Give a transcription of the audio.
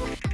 you